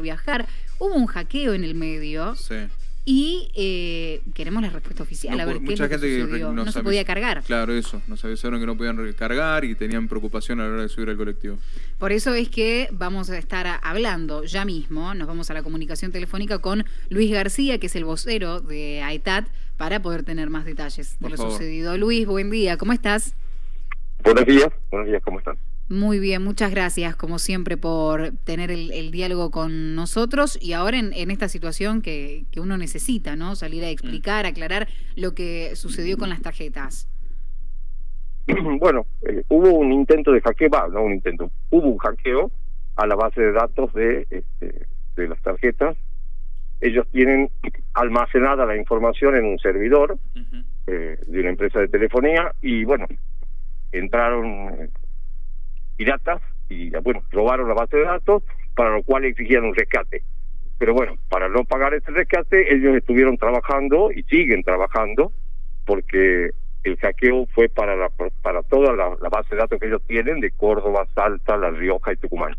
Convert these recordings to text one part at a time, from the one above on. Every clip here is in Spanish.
viajar. Hubo un hackeo en el medio. Sí. Y eh, queremos la respuesta oficial, No, a ver qué es mucha lo gente que No, se podía cargar. Claro, eso. Nos avisaron que no podían recargar y tenían preocupación a la hora de subir al colectivo. Por eso es que vamos a estar hablando ya mismo, nos vamos a la comunicación telefónica con Luis García, que es el vocero de AETAT, para poder tener más detalles de lo favor. sucedido. Luis, buen día, ¿cómo estás? Buenos días, buenos días, ¿cómo están? Muy bien, muchas gracias como siempre por tener el, el diálogo con nosotros y ahora en, en esta situación que, que uno necesita, ¿no? Salir a explicar, aclarar lo que sucedió con las tarjetas. bueno, eh, hubo un intento de hackeo, va, no un intento, hubo un hackeo a la base de datos de, este, de las tarjetas. Ellos tienen almacenada la información en un servidor eh, de una empresa de telefonía y bueno, entraron eh, piratas y bueno, robaron la base de datos, para lo cual exigían un rescate. Pero bueno, para no pagar ese rescate, ellos estuvieron trabajando y siguen trabajando porque el hackeo fue para la, para toda la, la base de datos que ellos tienen de Córdoba, Salta, La Rioja y Tucumán.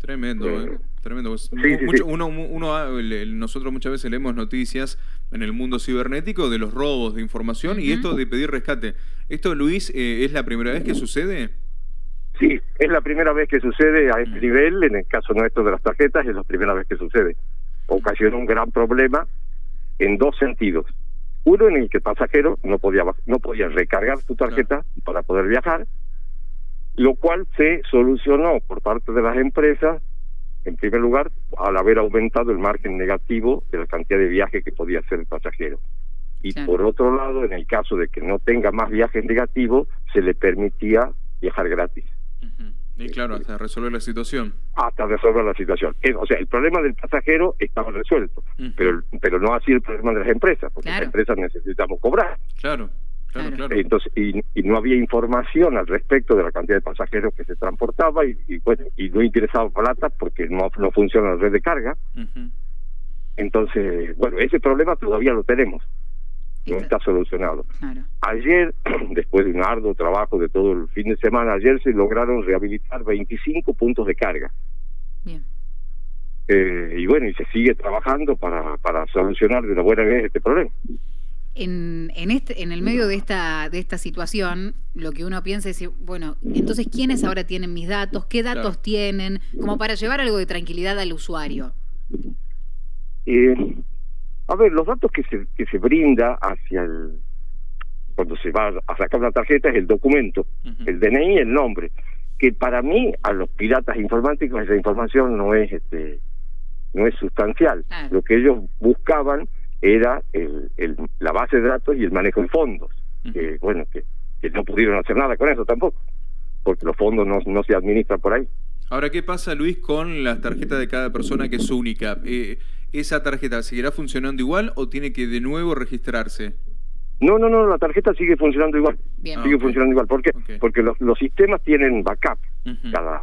Tremendo, Eh, eh, tremendo. Sí, mu- sí, mucho- sí. Uno, uno, ah, nosotros muchas veces leemos noticias en el mundo cibernético de los robos de información y esto de pedir rescate. ¿Esto, Luis, eh, es la primera vez que sucede? Sí, es la primera vez que sucede a este Mm. nivel, en el caso nuestro de las tarjetas, es la primera vez que sucede. Ocasionó un gran problema en dos sentidos. Uno en el que el pasajero no podía no podía recargar su tarjeta para poder viajar, lo cual se solucionó por parte de las empresas, en primer lugar, al haber aumentado el margen negativo de la cantidad de viajes que podía hacer el pasajero. Y Claro. por otro lado, en el caso de que no tenga más viajes negativos, se le permitía viajar gratis Y claro, hasta resolver la situación. hasta resolver la situación. Eh, O sea, el problema del pasajero estaba resuelto, Ujú. pero pero no así el problema de las empresas, porque Claro. las empresas necesitamos cobrar. Claro, claro, Claro. Entonces, y, y no había información al respecto de la cantidad de pasajeros que se transportaba y, y, bueno, y no interesaba plata porque no, no funciona la red de carga. Ujú. Entonces, bueno, ese problema todavía lo tenemos, no Está- solucionado. Claro. Ayer, después de un arduo trabajo de todo el fin de semana, ayer se lograron rehabilitar 25 puntos de carga. Bien. Eh, y bueno, y se sigue trabajando para, para solucionar de una buena vez este problema. En, en, este, en el medio de esta, de esta situación, lo que uno piensa es, bueno, entonces, ¿quiénes ahora tienen mis datos? ¿Qué datos Claro. tienen? Como para llevar algo de tranquilidad al usuario. Eh, a ver, los datos que se, que se brinda hacia el... Cuando se va a sacar una tarjeta es el documento, el DNI y el nombre. Que para mí, a los piratas informáticos, esa información no es este no es sustancial. Lo que ellos buscaban era el, el, la base de datos y el manejo de fondos. Que, bueno, que, que no pudieron hacer nada con eso tampoco, porque los fondos no, no se administran por ahí. Ahora, ¿qué pasa, Luis, con las tarjetas de cada persona que es única? Eh, ¿Esa tarjeta seguirá funcionando igual o tiene que de nuevo registrarse? No, no, no, la tarjeta sigue funcionando igual. Bien. Ah, sigue funcionando igual. ¿Por qué? Porque los, los sistemas tienen backup. Cada,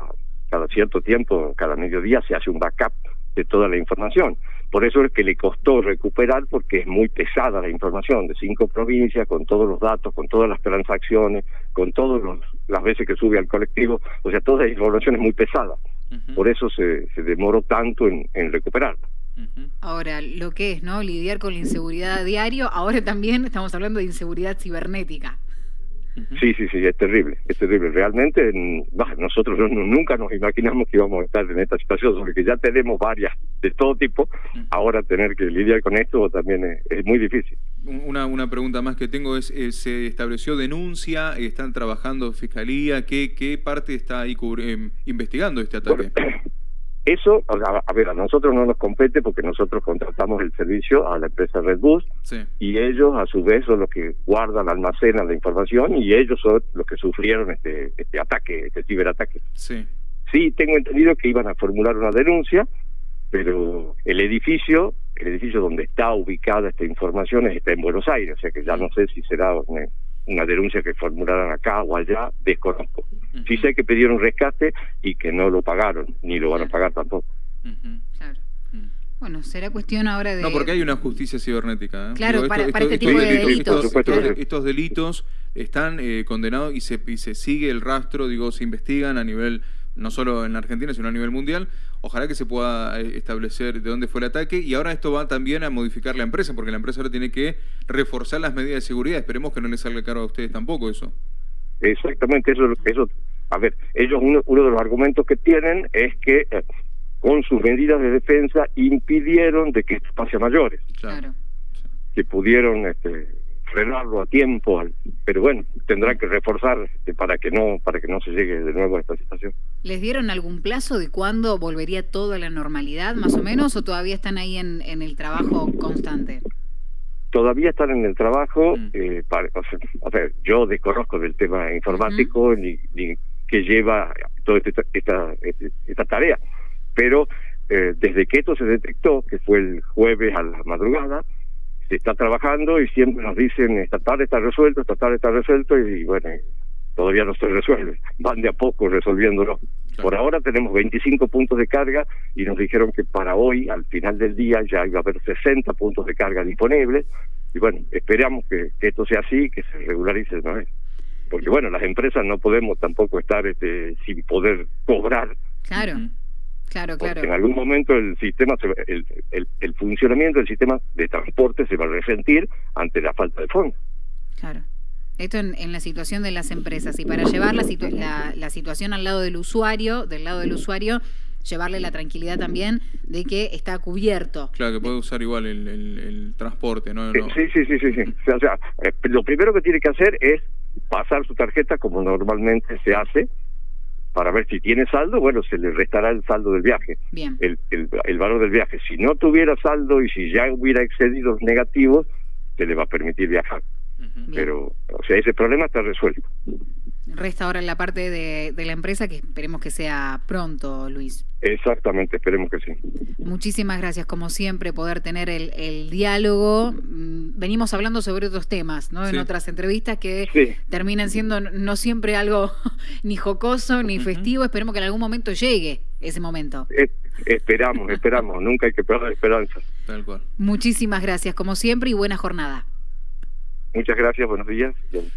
cada cierto tiempo, cada mediodía se hace un backup de toda la información. Por eso es que le costó recuperar porque es muy pesada la información de cinco provincias, con todos los datos, con todas las transacciones, con todas las veces que sube al colectivo. O sea, toda esa información es muy pesada. Por eso se, se demoró tanto en, en recuperarla. Ahora, lo que es, ¿no? Lidiar con la inseguridad a diario. Ahora también estamos hablando de inseguridad cibernética. Sí, sí, sí, es terrible, es terrible. Realmente, mm, bah, nosotros no- no- nunca nos imaginamos que íbamos a estar en esta situación, porque ya tenemos varias de todo tipo. Ahora tener que lidiar con esto también es, es muy difícil. Una, una pregunta más que tengo es, eh, ¿se estableció denuncia? ¿Están trabajando fiscalía? ¿Qué, qué parte está ahí eh, investigando este ataque? Eso, a, a ver, a nosotros no nos compete porque nosotros contratamos el servicio a la empresa Red Bus Sí. y ellos a su vez son los que guardan, almacenan la información y ellos son los que sufrieron este, este ataque, este ciberataque. Sí. Sí, tengo entendido que iban a formular una denuncia, pero el edificio, el edificio donde está ubicada esta información está en Buenos Aires, o sea que ya no sé si será una, una denuncia que formularan acá o allá, desconozco. Sí sé que pidieron rescate y que no lo pagaron, ni lo van a pagar tampoco. Claro. Mm. Bueno, será cuestión ahora de... No, porque hay una justicia cibernética. ¿eh? Claro, para- para este tipo de delitos, Estos, claro. estos- estos delitos están eh, condenados y se, y se sigue el rastro, digo, se investigan a nivel, no solo en la Argentina, sino a nivel mundial. ojalá que se pueda eh, establecer de dónde fue el ataque y ahora esto va también a modificar la empresa, porque la empresa ahora tiene que reforzar las medidas de seguridad. Esperemos que no les salga caro a ustedes tampoco eso. Exactamente, eso, eso a ver, ellos uno, uno de los argumentos que tienen es que eh, con sus medidas de defensa impidieron de que esto pase a mayores. Claro. Que pudieron este, frenarlo a tiempo, pero bueno, tendrán que reforzar este, para que no para que no se llegue de nuevo a esta situación. ¿Les dieron algún plazo de cuándo volvería todo a la normalidad, más o menos, o todavía están ahí en, en el trabajo constante? Todavía están en el trabajo, mm. eh, para, o sea, yo desconozco del tema informático ni, ni que lleva toda esta, esta, esta tarea, pero eh, desde que esto se detectó, que fue el jueves a la madrugada, se está trabajando y siempre nos dicen esta tarde está resuelto, esta tarde está resuelto y bueno, todavía no se resuelve, van de a poco resolviéndolo. Por ahora tenemos 25 puntos de carga y nos dijeron que para hoy, al final del día, ya iba a haber 60 puntos de carga disponibles y bueno, esperamos que, esto sea así, que se regularice ¿no? Porque bueno, las empresas no podemos tampoco estar este, sin poder cobrar. Claro. Claro, claro. en algún momento el sistema, el, el, el, funcionamiento del sistema de transporte se va a resentir ante la falta de fondos. Claro. Esto en, en la situación de las empresas y para llevar la, la, la, situación al lado del usuario, del lado del usuario, llevarle la tranquilidad también de que está cubierto. Claro, que puede usar igual el, el, transporte, ¿no? Sí, sí, sí, sí. sí. O sea, eh, lo primero que tiene que hacer es pasar su tarjeta como normalmente se hace para ver si tiene saldo, bueno, se le restará el saldo del viaje, Bien. El, el, el valor del viaje. Si no tuviera saldo y si ya hubiera excedido negativos, se le va a permitir viajar. Pero, o sea, ese problema está resuelto. Resta ahora la parte de, de, la empresa que esperemos que sea pronto, Luis. Exactamente, esperemos que sí. Muchísimas gracias, como siempre, poder tener el, el diálogo. Mm, venimos hablando sobre otros temas, ¿no? Sí. En otras entrevistas que sí. terminan siendo no siempre algo ni jocoso ni uh -huh. festivo. Esperemos que en algún momento llegue ese momento. Es, esperamos, esperamos. Nunca hay que perder esperanza. Tal cual. Muchísimas gracias, como siempre, y buena jornada. Muchas gracias, buenos días.